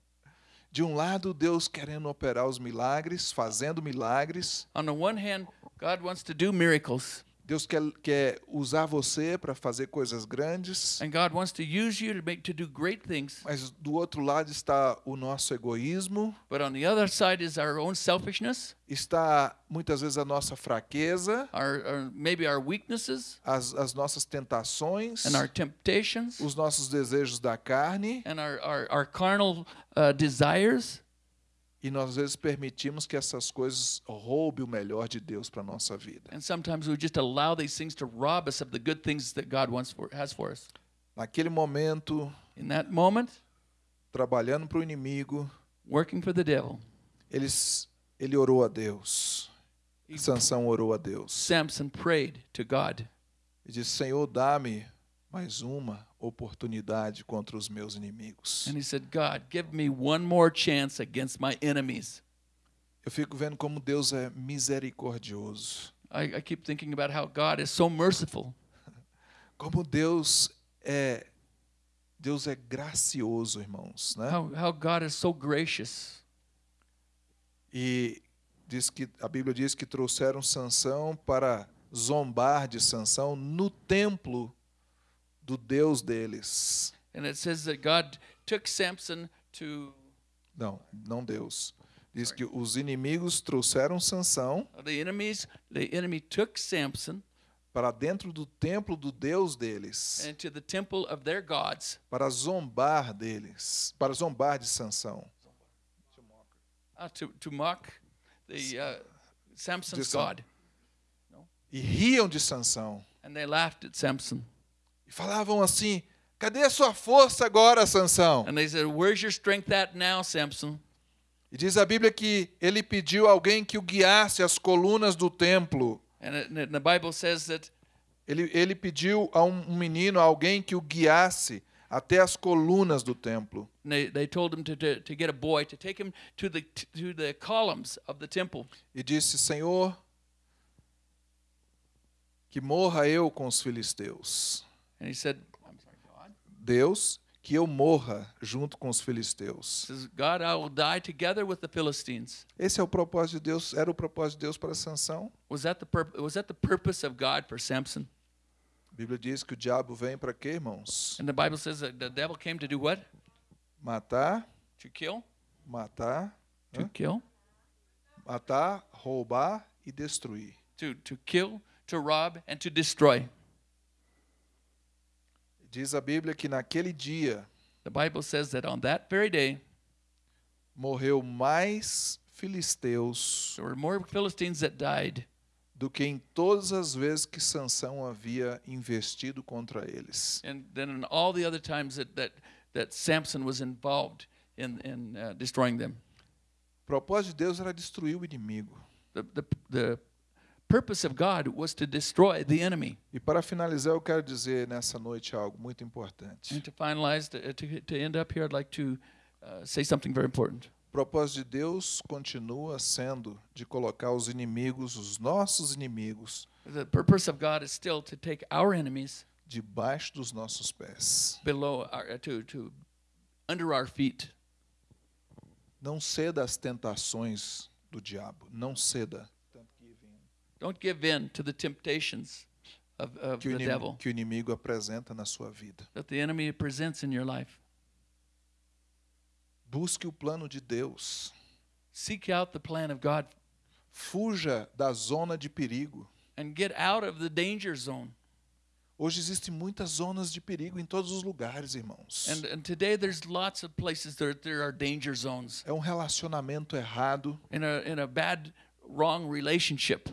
De um lado, Deus querendo operar os milagres, fazendo milagres. On the one hand, God wants to do miracles. Deus quer, quer usar você para fazer coisas grandes. And God wants to use you to make to do great things. Mas do outro lado está o nosso egoísmo. But on the other side is our own selfishness. Está muitas vezes a nossa fraqueza. Our, our maybe our weaknesses. As, as nossas tentações. And our temptations. Os nossos desejos da carne. And our our, our carnal uh, desires. E nós às vezes permitimos que essas coisas roubem o melhor de Deus para nossa vida. And sometimes we just allow these things to rob us of the good things that God wants for, has for us. Naquele momento, in that moment, trabalhando para o inimigo, working for the devil. Eles ele orou a Deus. He, Sansão orou a Deus. Samson prayed to God. E disse: Senhor, dá-me mais uma oportunidade contra os meus inimigos. And he said, God, give me one more chance against my enemies. Eu fico vendo como Deus é misericordioso. I, I keep thinking about how God is so merciful. Como Deus é Deus é gracioso, irmãos, né? How, how God is so gracious. E diz que a Bíblia diz que trouxeram Sansão para zombar de Sansão no templo do Deus deles. And it says that God took Samson to Não, não Deus. Diz que os inimigos trouxeram Sansão. The enemies, the enemy took Samson para dentro do templo do Deus deles. And to the temple of their gods. Para zombar deles, para zombar de Sansão. Uh, to, to mock the uh, Samson's God. No? E riam de Sansão. And they laughed at Samson. E falavam assim: Cadê a sua força agora, Sansão? And they said, Where's your strength at now, Samson? E diz a Bíblia que ele pediu alguém que o guiasse às colunas do templo. And, the Bible says that ele, ele pediu a um menino, a alguém que o guiasse até as colunas do templo. They, they told him to, to, to get a boy to take him to the to the columns of the temple. E disse, Senhor, que morra eu com os filisteus. And he said, Deus, que eu morra junto com os filisteus. Says, God, I will die together with the Philistines. Esse é o propósito de Deus, era o propósito de Deus para Sansão? Was that the was that the purpose of God for Samson? A Bíblia diz que o diabo vem para quê, irmãos? And the Bible says that the devil came to do what? Matar. To kill. Matar. To kill. Matar, roubar e destruir. To to kill, to rob and to destroy. Diz a Bíblia que naquele dia The Bible says that on that very day morreu mais filisteus there were more Philistines that died do que em todas as vezes que Sansão havia investido contra eles. And then in all the other times that that that Samson was involved in in uh, destroying them. O propósito de Deus era destruir o inimigo. The the the purpose of God was to destroy the enemy. E para finalizar, eu quero dizer nessa noite algo muito importante. And to finalize, to, to, to end up here, I'd like to uh, say something very important. O propósito de Deus continua sendo de colocar os inimigos, os nossos inimigos, The purpose of God is still to take our enemies debaixo dos nossos pés. below our, to, to under our feet. Não ceda às tentações do diabo, não ceda. Don't give in to the temptations of, of que, o the devil que o inimigo apresenta na sua vida. that the enemy presents in your life. Busque o plano de Deus. Seek out the plan of God Fuja da zona de perigo. and get out of the danger zone. Hoje existem muitas zonas de perigo em todos os lugares, irmãos. And, and today there's lots of places there, there are danger zones É um relacionamento errado. in a, in a bad, wrong relationship.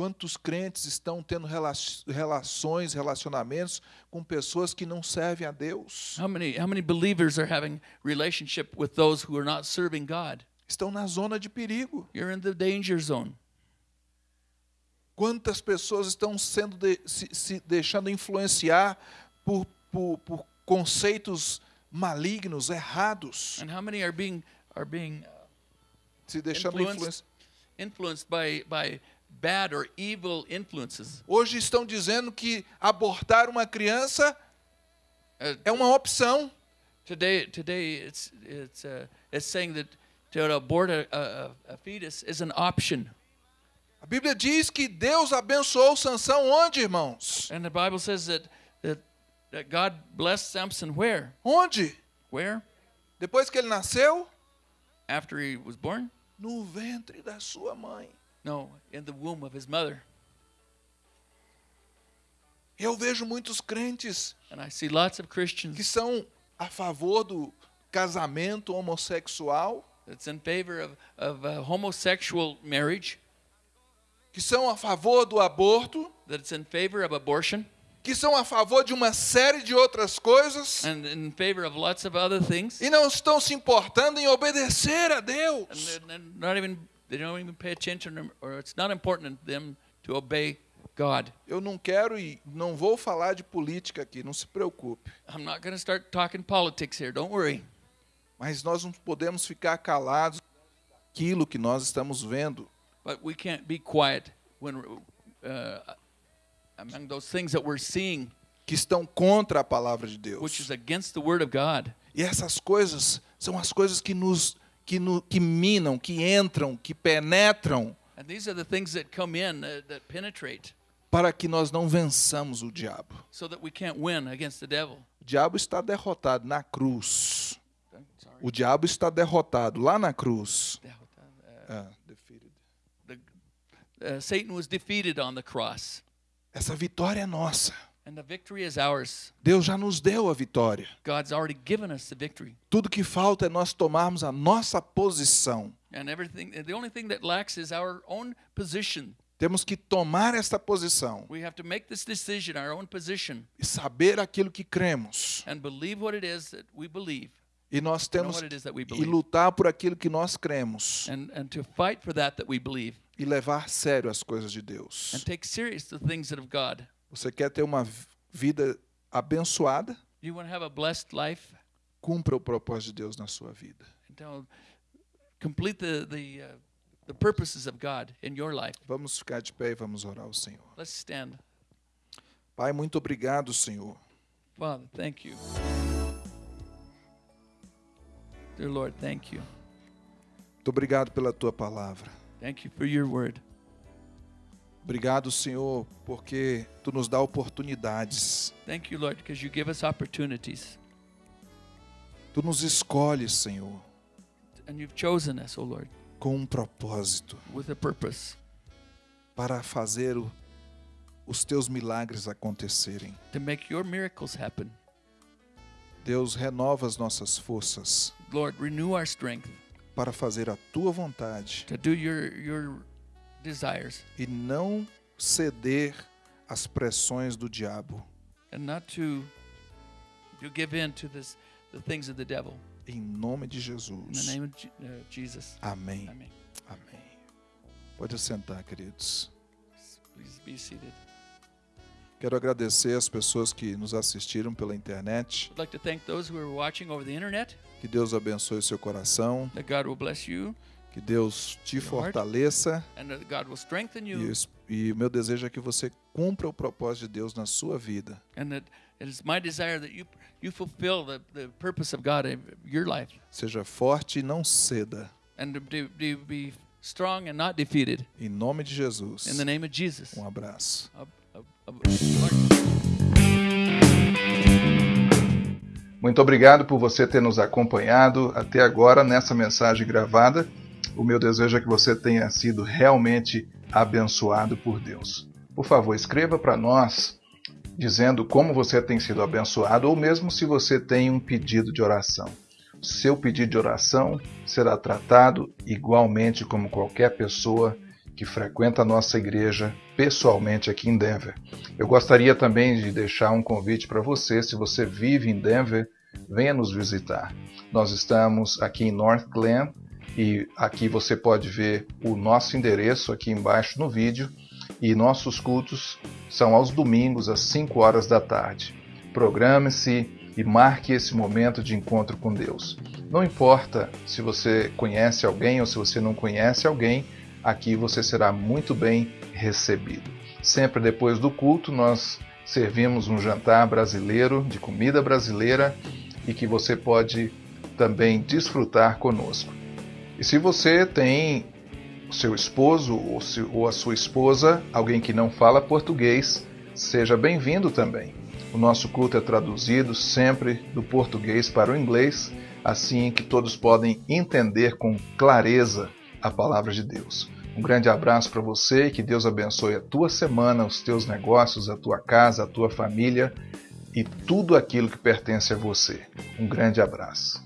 Quantos crentes estão tendo relações, relacionamentos com pessoas que não servem a Deus? How many how many believers are having relationship with those who are not serving God? Estão na zona de perigo. You're in the danger zone. Quantas pessoas estão sendo de, se, se, deixando influenciar por, por, por, conceitos malignos, errados? And how many are being are being uh, se deixando influenciar? Influenced by by bad or evil influences. Hoje estão dizendo que abortar uma criança uh, é uma opção. Today, today it's it's uh, it's saying that to abort a, a, a fetus is an option. A Bíblia diz que Deus abençoou Sansão onde, irmãos? And the Bible says that, that, that God blessed Samson where? Onde? Where? Depois que ele nasceu? After he was born? No ventre da sua mãe. No, in the womb of his mother. Eu vejo muitos crentes And I see lots of Christians que são a favor do casamento homossexual, that's in favor of, of uh, homosexual marriage, que são a favor do aborto, that's in favor of abortion, que são a favor de uma série de outras coisas and in favor of lots of other things. e não estão se importando em obedecer a And Deus. they're they're not even they don't even pay attention or it's not important to them to obey God. Eu não quero e não vou falar de política aqui, não se preocupe. I'm not going to start talking politics here. Don't worry. Mas nós não podemos ficar calados aquilo que nós estamos vendo. But we can't be quiet when uh, among those things that we're seeing, que estão contra a palavra de which Deus. is against the word of God. E essas coisas são as coisas que nos que, no, que minam, que entram, que penetram And these are the things that come in uh, that penetrate para que nós não vençamos o diabo. O diabo está derrotado na cruz. O diabo está derrotado lá na cruz. Uh, É, defeated. the, uh, Satan was defeated on the cross, Essa vitória é nossa. And the victory is ours. Deus já nos deu a vitória. God's already given us the victory. Tudo que falta é nós tomarmos a nossa posição. And everything, the only thing that lacks is our own position. Temos que tomar esta posição We have to make this decision, our own position, e saber aquilo que cremos. and believe what it is that we believe, E nós temos e lutar por aquilo que nós cremos and, and to fight for that that we believe, e levar sério as coisas de Deus. and take serious the things that of God. Você quer ter uma vida abençoada? You want to have a blessed life, Cumpra o propósito de Deus na sua vida. and complete the the uh, the purposes of God in your life. Vamos ficar de pé e vamos orar ao Senhor. Let's stand. Pai, muito obrigado, Senhor. Father, thank you. Dear Lord, thank you. Muito obrigado pela tua palavra. Thank you for your word. Obrigado, Senhor, porque tu nos dá oportunidades. Thank you, Lord, because you give us opportunities. Tu nos escolhes, Senhor, And you've chosen us, O Lord, com um propósito with a purpose para fazer o- os teus milagres acontecerem. to make your miracles happen. Deus, renova as nossas forças Lord, renew our strength para fazer a tua vontade to do your your desires e não ceder às pressões do diabo. and not to to give in to this the things of the devil. Em nome de In the Jesus. name of uh, Jesus. Amém. Amen. Amém. Pode sentar, queridos. Please be seated. Quero agradecer as pessoas que nos assistiram pela internet. I'd like to thank those who are watching over the internet. Que Deus abençoe o seu coração. That God will bless you Que Deus te fortaleça. and that God will strengthen E, o meu desejo é que você cumpra o propósito de Deus na sua vida. and that it is my desire that you you fulfill the, the purpose of God in your life Seja forte e não ceda. and to, to, to be strong and not defeated. Em nome de Jesus. In the name of Jesus. Um abraço. Muito obrigado por você ter nos acompanhado até agora nessa mensagem gravada. O meu desejo é que você tenha sido realmente abençoado por Deus. Por favor, escreva para nós dizendo como você tem sido abençoado ou mesmo se você tem um pedido de oração. Seu pedido de oração será tratado igualmente como qualquer pessoa que frequenta a nossa igreja pessoalmente aqui em Denver. Eu gostaria também de deixar um convite para você, se você vive em Denver, venha nos visitar. Nós estamos aqui em North Glen e aqui você pode ver o nosso endereço aqui embaixo no vídeo e nossos cultos são aos domingos às 5 horas da tarde. Programe-se e marque esse momento de encontro com Deus. Não importa se você conhece alguém ou se você não conhece alguém, aqui você será muito bem recebido. Sempre depois do culto, nós servimos um jantar brasileiro, de comida brasileira, e que você pode também desfrutar conosco. E se você tem seu esposo ou, se, ou a sua esposa, alguém que não fala português, seja bem-vindo também. O nosso culto é traduzido sempre do português para o inglês, assim que todos podem entender com clareza a palavra de Deus. Um grande abraço para você e que Deus abençoe a tua semana, os teus negócios, a tua casa, a tua família e tudo aquilo que pertence a você. Um grande abraço.